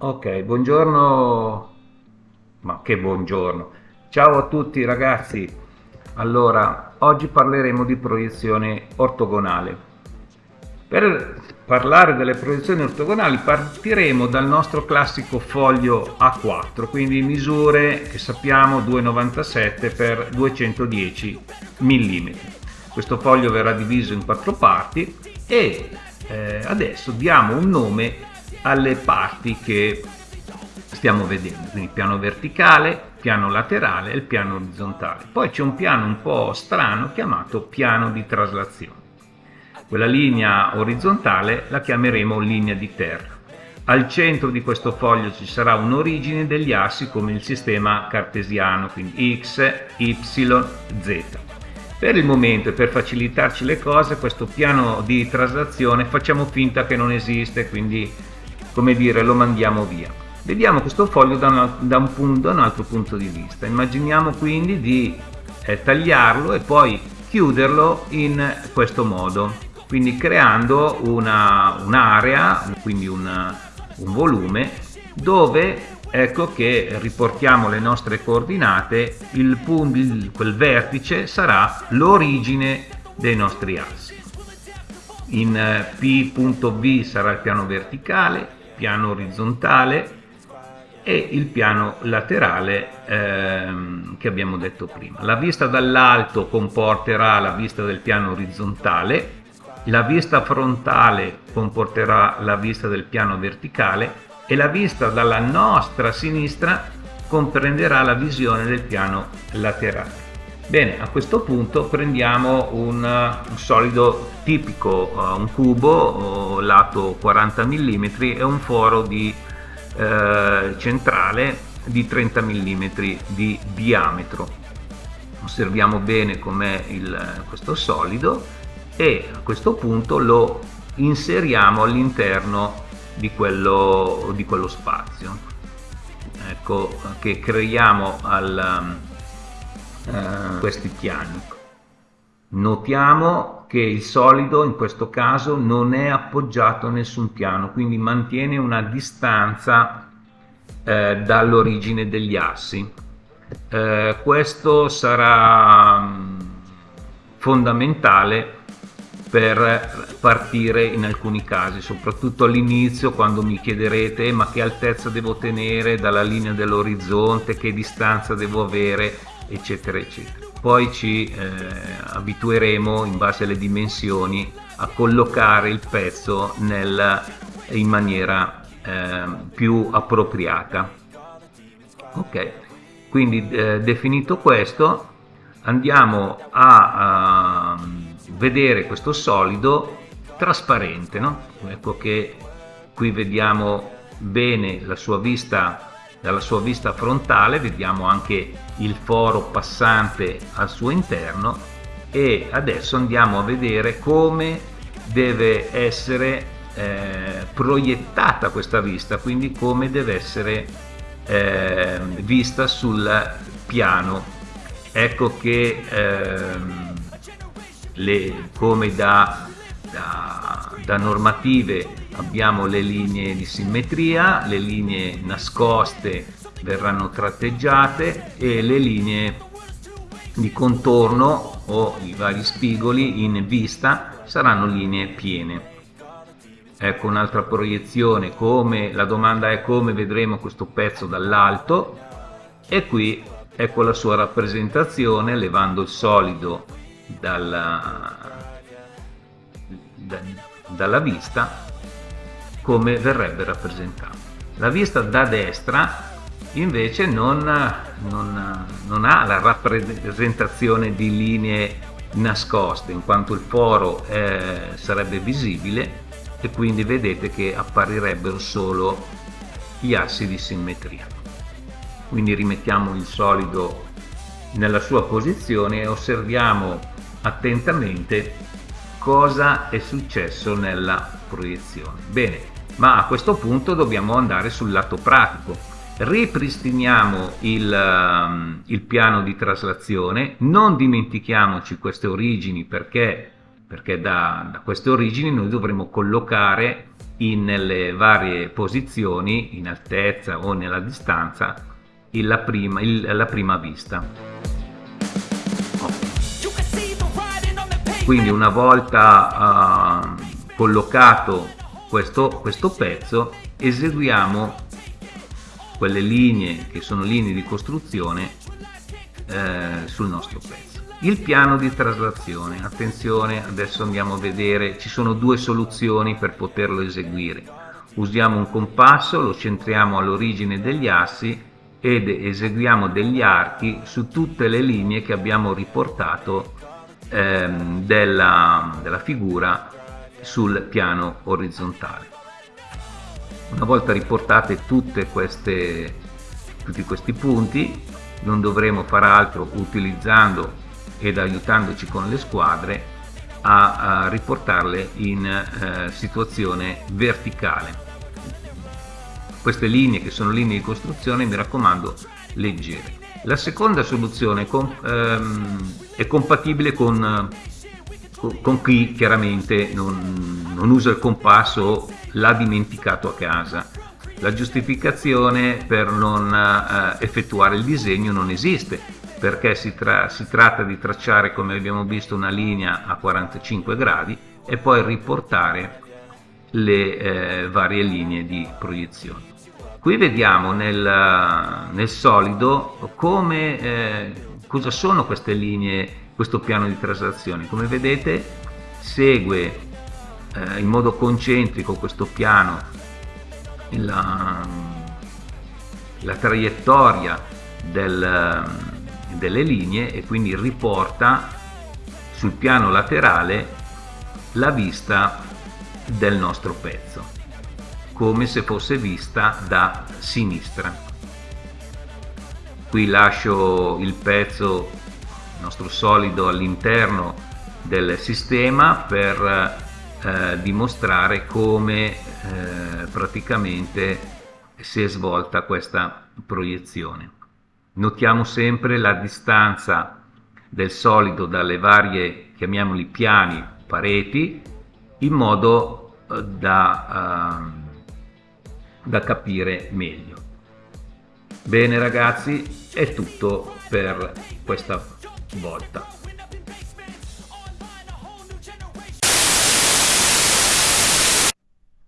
Ok, buongiorno, ma che buongiorno. Ciao a tutti ragazzi. Allora, oggi parleremo di proiezione ortogonale. Per parlare delle proiezioni ortogonali partiremo dal nostro classico foglio A4, quindi misure che sappiamo 2,97 x 210 mm. Questo foglio verrà diviso in quattro parti e eh, adesso diamo un nome alle parti che stiamo vedendo, quindi piano verticale, piano laterale e il piano orizzontale. Poi c'è un piano un po' strano chiamato piano di traslazione. Quella linea orizzontale la chiameremo linea di terra. Al centro di questo foglio ci sarà un'origine degli assi come il sistema cartesiano, quindi x, y, z. Per il momento e per facilitarci le cose questo piano di traslazione facciamo finta che non esiste, quindi come dire lo mandiamo via. Vediamo questo foglio da, una, da, un, punto, da un altro punto di vista, immaginiamo quindi di eh, tagliarlo e poi chiuderlo in questo modo, quindi creando un'area, un quindi una, un volume, dove ecco che riportiamo le nostre coordinate, il punto, il, quel vertice sarà l'origine dei nostri assi. In eh, P.V sarà il piano verticale, piano orizzontale e il piano laterale ehm, che abbiamo detto prima. La vista dall'alto comporterà la vista del piano orizzontale, la vista frontale comporterà la vista del piano verticale e la vista dalla nostra sinistra comprenderà la visione del piano laterale. Bene, a questo punto prendiamo un, un solido tipico, uh, un cubo uh, lato 40 mm e un foro di, uh, centrale di 30 mm di diametro. Osserviamo bene com'è questo solido e a questo punto lo inseriamo all'interno di di quello spazio. Ecco che creiamo al, eh, questi piani. Notiamo che il solido in questo caso non è appoggiato a nessun piano, quindi mantiene una distanza eh, dall'origine degli assi. Eh, questo sarà mm, fondamentale per partire in alcuni casi, soprattutto all'inizio quando mi chiederete ma che altezza devo tenere dalla linea dell'orizzonte, che distanza devo avere eccetera eccetera. Poi ci eh, abitueremo in base alle dimensioni a collocare il pezzo nel, in maniera eh, più appropriata. Ok. Quindi eh, definito questo andiamo a, a, vedere questo solido trasparente no? ecco che qui vediamo bene la sua vista dalla sua vista frontale vediamo anche il foro passante al suo interno e adesso andiamo a vedere come deve essere eh, proiettata questa vista quindi come deve essere eh, vista sul piano. Ecco che eh, le, come da, da, da normative abbiamo le linee di simmetria, le linee nascoste verranno tratteggiate e le linee di contorno o i vari spigoli in vista saranno linee piene. Ecco un'altra proiezione, come la domanda è come vedremo questo pezzo dall'alto e qui ecco la sua rappresentazione levando il solido dalla, da, dalla vista come verrebbe rappresentato. La vista da destra invece non, non, non ha la rappresentazione di linee nascoste in quanto il foro eh, sarebbe visibile e quindi vedete che apparirebbero solo gli assi di simmetria. Quindi rimettiamo il solido nella sua posizione e osserviamo attentamente cosa è successo nella proiezione. Bene, ma a questo punto dobbiamo andare sul lato pratico ripristiniamo il, um, il piano di traslazione non dimentichiamoci queste origini perché, perché da, da queste origini noi dovremo collocare nelle varie posizioni, in altezza o nella distanza, la prima, il, la prima vista. Quindi una volta uh, collocato questo, questo pezzo, eseguiamo quelle linee che sono linee di costruzione eh, sul nostro pezzo. Il piano di traslazione, attenzione, adesso andiamo a vedere, ci sono due soluzioni per poterlo eseguire. Usiamo un compasso, lo centriamo all'origine degli assi ed eseguiamo degli archi su tutte le linee che abbiamo riportato ehm, della, della figura sul piano orizzontale. Una volta riportate queste, tutti questi punti, non dovremo fare altro utilizzando ed aiutandoci con le squadre a, a riportarle in eh, situazione verticale. Queste linee che sono linee di costruzione mi raccomando leggere. La seconda soluzione com, ehm, è compatibile con, con, chi chiaramente non, non usa il compasso o l'ha dimenticato a casa. La giustificazione per non eh, effettuare il disegno non esiste, perché si, tra si tratta di tracciare come abbiamo visto una linea a 45 gradi e poi riportare le eh, varie linee di proiezione. Qui vediamo nel, nel solido come, eh, cosa sono queste linee, questo piano di traslazione. Come vedete segue eh, in modo concentrico questo piano la, la traiettoria del, delle linee e quindi riporta sul piano laterale la vista del nostro pezzo come se fosse vista da sinistra qui lascio il pezzo nostro solido all'interno del sistema per eh, dimostrare come eh, praticamente si è svolta questa proiezione notiamo sempre la distanza del solido dalle varie, chiamiamoli piani, pareti, in modo eh, da, uh, da capire meglio. Bene ragazzi, è tutto per questa volta.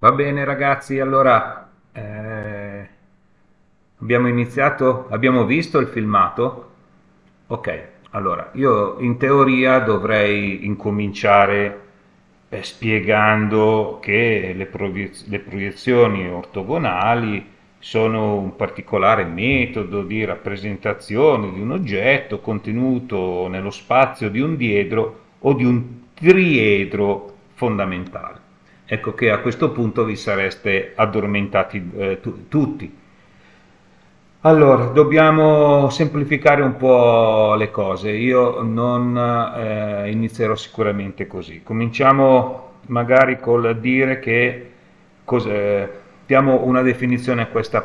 Va bene ragazzi, allora eh, Abbiamo iniziato, abbiamo visto il filmato? Ok, allora io in teoria dovrei incominciare eh, spiegando che le, proiez le proiezioni ortogonali sono un particolare metodo di rappresentazione di un oggetto contenuto nello spazio di un diedro o di un triedro fondamentale. Ecco che a questo punto vi sareste addormentati eh, tutti allora, dobbiamo semplificare un po' le cose. Io non eh, inizierò sicuramente così. Cominciamo magari col dire che diamo una definizione a questa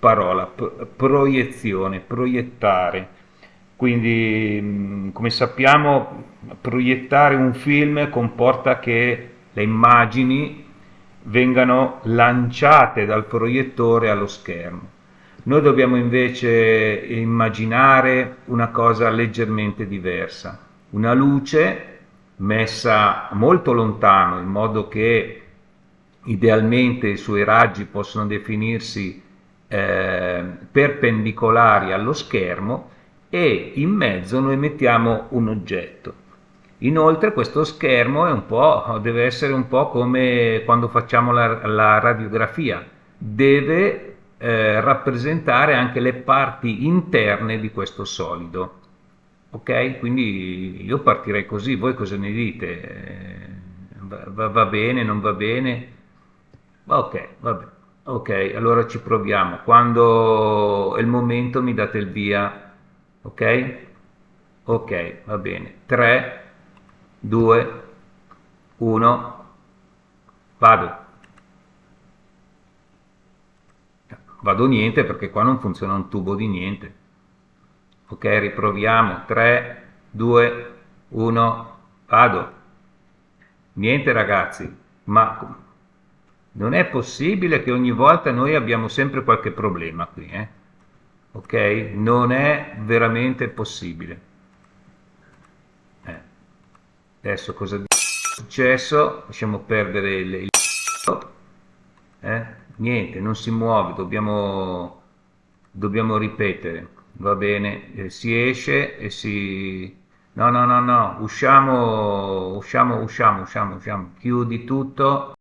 parola, proiezione, proiettare. Quindi, come sappiamo, proiettare un film comporta che le immagini vengano lanciate dal proiettore allo schermo noi dobbiamo invece immaginare una cosa leggermente diversa, una luce messa molto lontano in modo che idealmente i suoi raggi possono definirsi eh, perpendicolari allo schermo e in mezzo noi mettiamo un oggetto. Inoltre questo schermo deve essere un po' come quando facciamo la, la radiografia, deve eh, rappresentare anche le parti interne di questo solido. Ok? Quindi io partirei così, voi cosa ne dite? Eh, va, va, bene, non va bene? Ok, va bene. Ok, allora ci proviamo. Quando è il momento mi date il via. Ok? Ok, va bene. 3, 2, 1, vado. vado niente perché qua non funziona un tubo di niente ok riproviamo 3 2 1 vado niente ragazzi ma Non è possibile che ogni volta noi abbiamo sempre qualche problema qui, eh? Ok? Non è veramente possibile. Eh. Adesso cosa è successo? Lasciamo perdere il... il eh? Niente, non si muove, dobbiamo, dobbiamo ripetere. Va bene, eh, si esce e si... No, no, no, no, usciamo, usciamo, usciamo, usciamo, usciamo. Chiudi tutto.